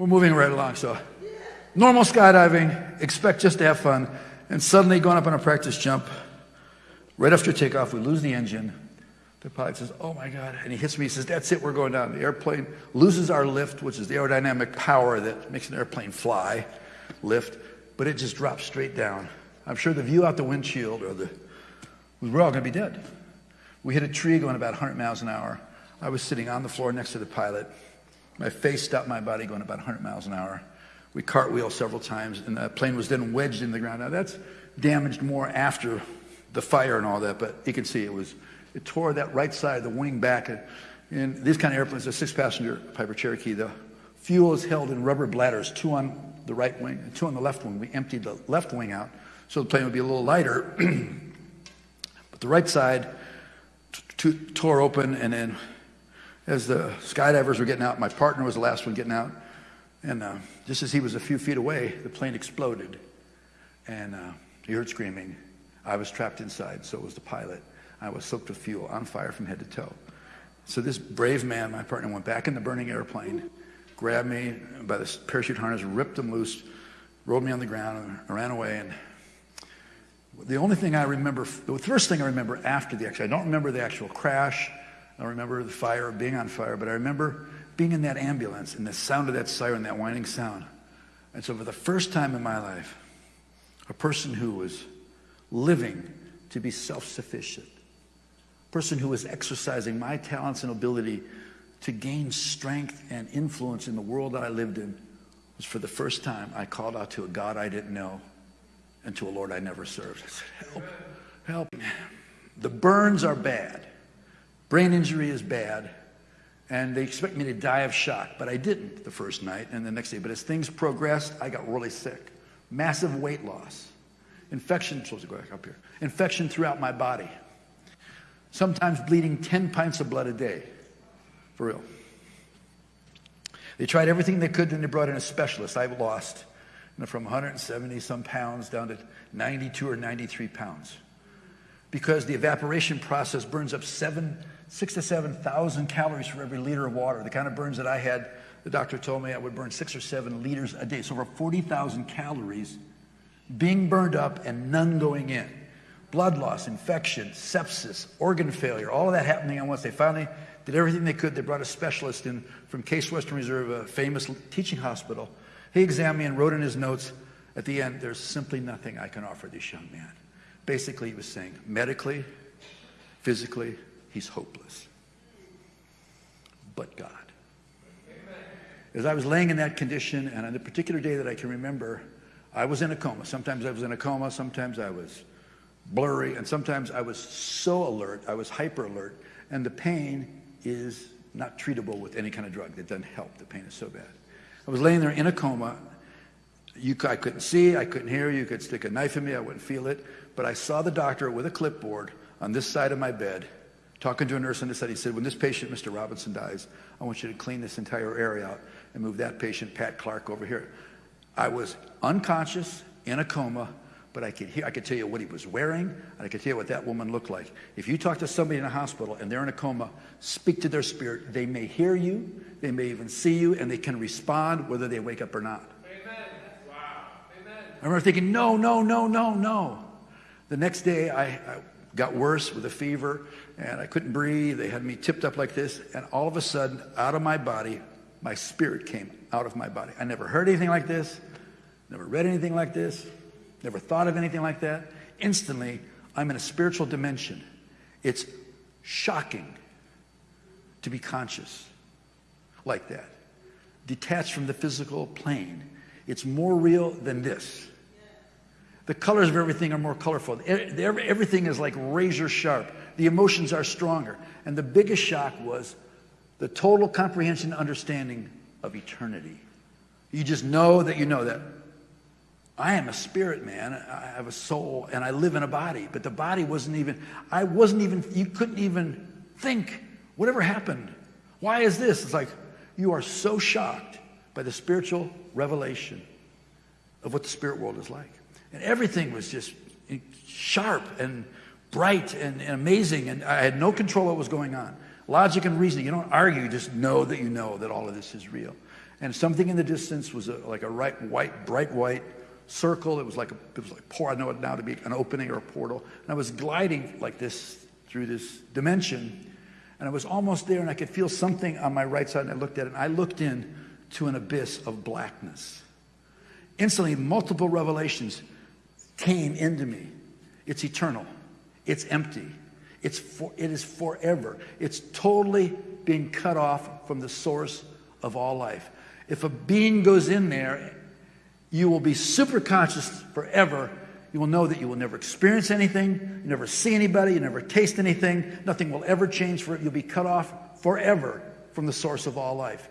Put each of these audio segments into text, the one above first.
We're moving right along. So, normal skydiving, expect just to have fun. And suddenly, going up on a practice jump, right after takeoff, we lose the engine. The pilot says, Oh my God. And he hits me. He says, That's it. We're going down. The airplane loses our lift, which is the aerodynamic power that makes an airplane fly, lift, but it just drops straight down. I'm sure the view out the windshield or the, we're all going to be dead. We hit a tree going about 100 miles an hour. I was sitting on the floor next to the pilot. My face stopped my body going about 100 miles an hour. We cartwheeled several times, and the plane was then wedged in the ground. Now, that's damaged more after the fire and all that, but you can see it was, it tore that right side of the wing back. And these kind of airplanes, a six passenger Piper Cherokee, the fuel is held in rubber bladders, two on the right wing and two on the left wing. We emptied the left wing out so the plane would be a little lighter. but the right side tore open, and then as the skydivers were getting out, my partner was the last one getting out. And uh, just as he was a few feet away, the plane exploded. And uh, he heard screaming. I was trapped inside, so was the pilot. I was soaked with fuel, on fire from head to toe. So this brave man, my partner, went back in the burning airplane, grabbed me by the parachute harness, ripped him loose, rolled me on the ground, and ran away. And the only thing I remember, the first thing I remember after the accident, I don't remember the actual crash. I remember the fire, being on fire, but I remember being in that ambulance and the sound of that siren, that whining sound. And so, for the first time in my life, a person who was living to be self sufficient, a person who was exercising my talents and ability to gain strength and influence in the world that I lived in, was for the first time I called out to a God I didn't know and to a Lord I never served. I said, Help, help. The burns are bad. Brain injury is bad. And they expect me to die of shock, but I didn't the first night and the next day. But as things progressed, I got really sick. Massive weight loss. Infection, I'm supposed to go back up here. Infection throughout my body. Sometimes bleeding 10 pints of blood a day. For real. They tried everything they could, then they brought in a specialist. I lost from 170 some pounds down to 92 or 93 pounds. Because the evaporation process burns up seven, six to 7,000 calories for every liter of water. The kind of burns that I had, the doctor told me I would burn six or seven liters a day. So over 40,000 calories being burned up and none going in. Blood loss, infection, sepsis, organ failure, all of that happening at once. They finally did everything they could. They brought a specialist in from Case Western Reserve, a famous teaching hospital, he examined me and wrote in his notes at the end, there's simply nothing I can offer this young man. Basically, he was saying, medically, physically, he's hopeless. But God. As I was laying in that condition, and on the particular day that I can remember, I was in a coma. Sometimes I was in a coma, sometimes I was blurry, and sometimes I was so alert, I was hyper alert, and the pain is not treatable with any kind of drug. It doesn't help. The pain is so bad. I was laying there in a coma. You, I couldn't see, I couldn't hear. You could stick a knife in me, I wouldn't feel it. But I saw the doctor with a clipboard on this side of my bed, talking to a nurse on this side. He said, When this patient, Mr. Robinson, dies, I want you to clean this entire area out and move that patient, Pat Clark, over here. I was unconscious, in a coma, but I could hear, I could tell you what he was wearing, and I could tell you what that woman looked like. If you talk to somebody in a hospital and they're in a coma, speak to their spirit. They may hear you, they may even see you, and they can respond whether they wake up or not. Amen. Wow. Amen. I remember thinking, no, no, no, no, no. The next day, I, I got worse with a fever, and I couldn't breathe. They had me tipped up like this, and all of a sudden, out of my body, my spirit came out of my body. I never heard anything like this, never read anything like this. Never thought of anything like that. Instantly, I'm in a spiritual dimension. It's shocking to be conscious like that, detached from the physical plane. It's more real than this. The colors of everything are more colorful. Everything is like razor sharp. The emotions are stronger. And the biggest shock was the total comprehension understanding of eternity. You just know that you know that I am a spirit man. I have a soul and I live in a body. But the body wasn't even, I wasn't even, you couldn't even think, whatever happened? Why is this? It's like you are so shocked by the spiritual revelation of what the spirit world is like. And everything was just sharp and bright and, and amazing. And I had no control what was going on. Logic and reasoning, you don't argue, you just know that you know that all of this is real. And something in the distance was a, like a right, white, bright white circle. It was like a, it was like pour. I know it now to be an opening or a portal. And I was gliding like this through this dimension, and I was almost there, and I could feel something on my right side. And I looked at it, and I looked in to an abyss of blackness. Instantly, multiple revelations came into me. It's eternal. It's empty. It's for, it is forever. It's totally being cut off from the source of all life. If a being goes in there, you will be super conscious forever. You will know that you will never experience anything, you never see anybody, you never taste anything, nothing will ever change for it. You'll be cut off forever from the source of all life.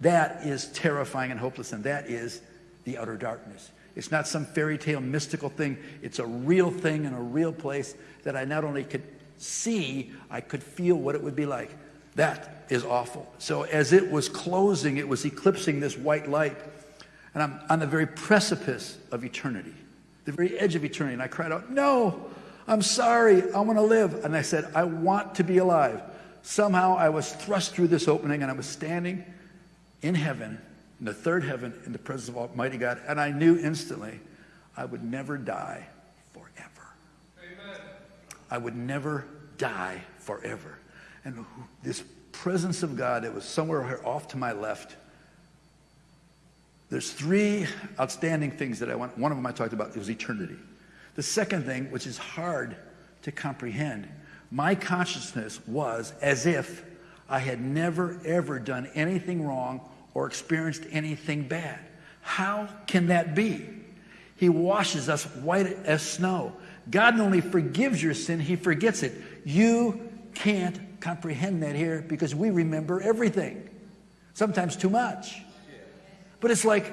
That is terrifying and hopeless, and that is the utter darkness. It's not some fairy tale mystical thing. It's a real thing in a real place that I not only could see, I could feel what it would be like. That is awful. So as it was closing, it was eclipsing this white light. And I'm on the very precipice of eternity, the very edge of eternity. And I cried out, No, I'm sorry. I want to live. And I said, I want to be alive. Somehow I was thrust through this opening and I was standing in heaven, in the third heaven, in the presence of Almighty God. And I knew instantly I would never die forever. Amen. I would never die forever. And this presence of God that was somewhere off to my left. There's three outstanding things that I want. One of them I talked about, it was eternity. The second thing, which is hard to comprehend, my consciousness was as if I had never, ever done anything wrong or experienced anything bad. How can that be? He washes us white as snow. God not only forgives your sin, He forgets it. You can't comprehend that here because we remember everything, sometimes too much. But it's like,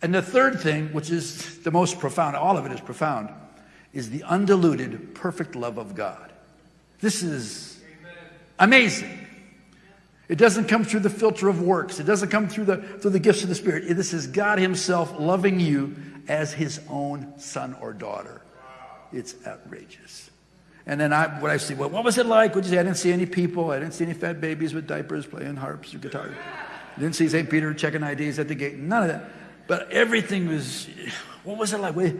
and the third thing, which is the most profound, all of it is profound, is the undiluted, perfect love of God. This is amazing. It doesn't come through the filter of works. It doesn't come through the, through the gifts of the Spirit. This is God Himself loving you as His own son or daughter. It's outrageous. And then I, what I see, well, what was it like? Would you say? I didn't see any people. I didn't see any fat babies with diapers playing harps or guitar. I didn't see St. Peter checking IDs at the gate. None of that. But everything was, what was it like? We,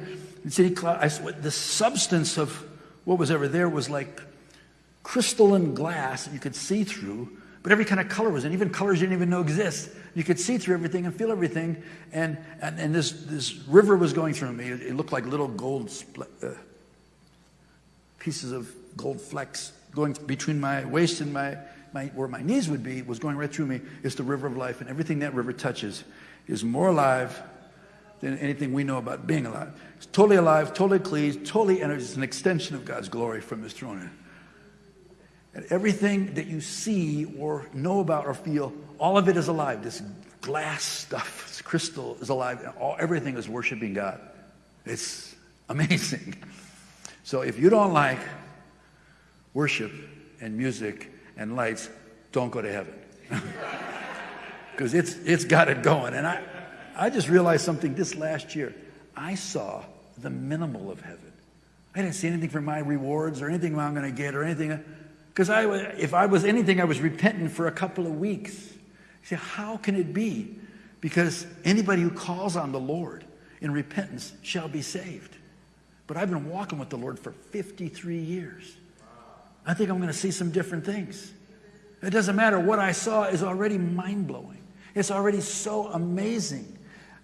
city I, the substance of what was ever there was like crystalline glass that you could see through, but every kind of color was in, even colors you didn't even know exist. You could see through everything and feel everything. And, and, and this, this river was going through me. It, it looked like little gold uh, pieces of gold flecks going between my waist and my, my, where my knees would be was going right through me It's the river of life. And everything that river touches is more alive than anything we know about being alive. It's totally alive, totally clean, totally energy. It's an extension of God's glory from his throne. And everything that you see or know about or feel, all of it is alive. This glass stuff, this crystal is alive. All, everything is worshiping God. It's amazing. So if you don't like worship and music and lights, don't go to heaven. Because it's, it's got it going. And I, I just realized something this last year. I saw the minimal of heaven. I didn't see anything for my rewards or anything I'm going to get or anything. Because I, if I was anything, I was repentant for a couple of weeks. You see, how can it be? Because anybody who calls on the Lord in repentance shall be saved. But I've been walking with the Lord for 53 years. I think I'm going to see some different things. It doesn't matter. What I saw is already mind blowing. It's already so amazing.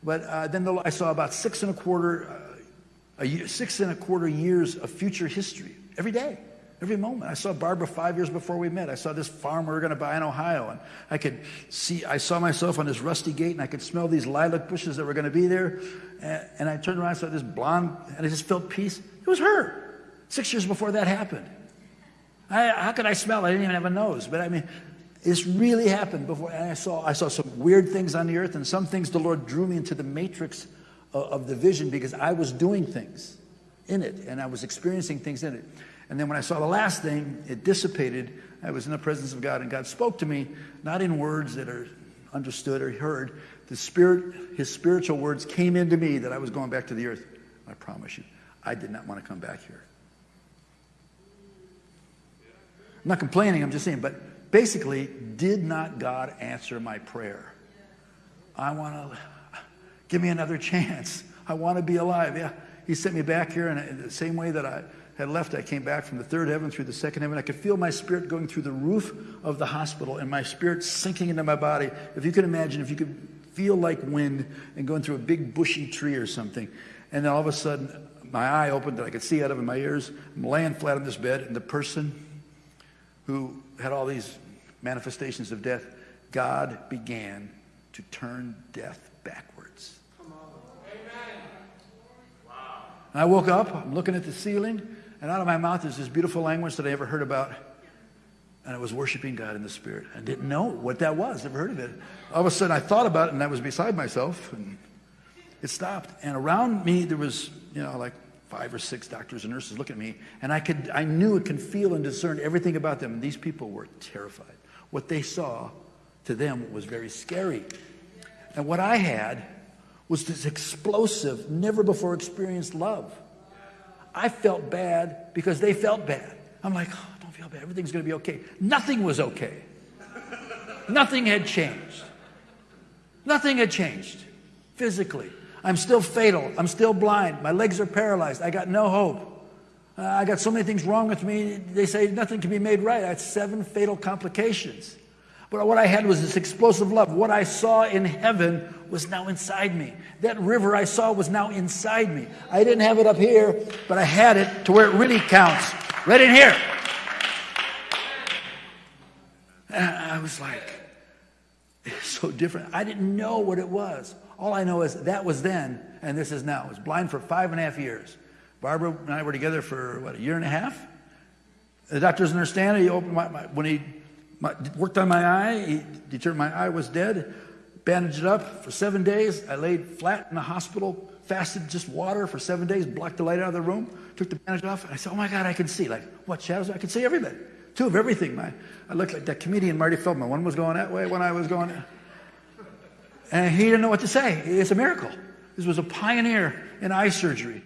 But uh, then the, I saw about six and a quarter, uh, a year, six and a quarter years of future history every day, every moment. I saw Barbara five years before we met. I saw this farm we were going to buy in Ohio, and I could see. I saw myself on this rusty gate, and I could smell these lilac bushes that were going to be there. And, and I turned around, I saw this blonde, and I just felt peace. It was her. Six years before that happened. I, how could I smell? I didn't even have a nose. But I mean, this really happened before. And I saw, I saw some weird things on the earth, and some things the Lord drew me into the matrix of, of the vision because I was doing things in it, and I was experiencing things in it. And then when I saw the last thing, it dissipated. I was in the presence of God, and God spoke to me, not in words that are understood or heard. The Spirit, His spiritual words came into me that I was going back to the earth. I promise you, I did not want to come back here. I'm not complaining, I'm just saying, but basically, did not God answer my prayer? I want to, give me another chance. I want to be alive. Yeah. He sent me back here in the same way that I had left. I came back from the third heaven through the second heaven. I could feel my spirit going through the roof of the hospital and my spirit sinking into my body. If you could imagine, if you could feel like wind and going through a big bushy tree or something. And then all of a sudden, my eye opened and I could see out of my ears. I'm laying flat on this bed, and the person who had all these manifestations of death, God began to turn death backwards. And I woke up, I'm looking at the ceiling, and out of my mouth is this beautiful language that I never heard about. And I was worshiping God in the Spirit. I didn't know what that was, never heard of it. All of a sudden I thought about it and I was beside myself and it stopped. And around me there was, you know, like five or six doctors and nurses looking at me. And I could I knew and could feel and discern everything about them. And these people were terrified. What they saw to them was very scary. And what I had was this explosive, never before experienced love. I felt bad because they felt bad. I'm like, oh, don't feel bad. Everything's going to be okay. Nothing was okay. Nothing had changed. Nothing had changed physically. I'm still fatal. I'm still blind. My legs are paralyzed. I got no hope. Uh, I got so many things wrong with me. They say nothing can be made right. I had seven fatal complications. But what I had was this explosive love. What I saw in heaven was now inside me. That river I saw was now inside me. I didn't have it up here, but I had it to where it really counts. Right in here. And I was like, it's so different. I didn't know what it was. All I know is that was then, and this is now. I was blind for five and a half years. Barbara and I were together for, what, a year and a half? The doctor doesn't understand it. He opened my, my when he my, worked on my eye. He determined my eye was dead, bandaged it up for seven days. I laid flat in the hospital, fasted just water for seven days, blocked the light out of the room, took the bandage off, and I said, Oh my God, I can see. Like, what shadows? I can see everything. Two of everything. My, I looked like that comedian Marty Feldman. One was going that way, one I was going. And he didn't know what to say. It's a miracle. This was a pioneer in eye surgery.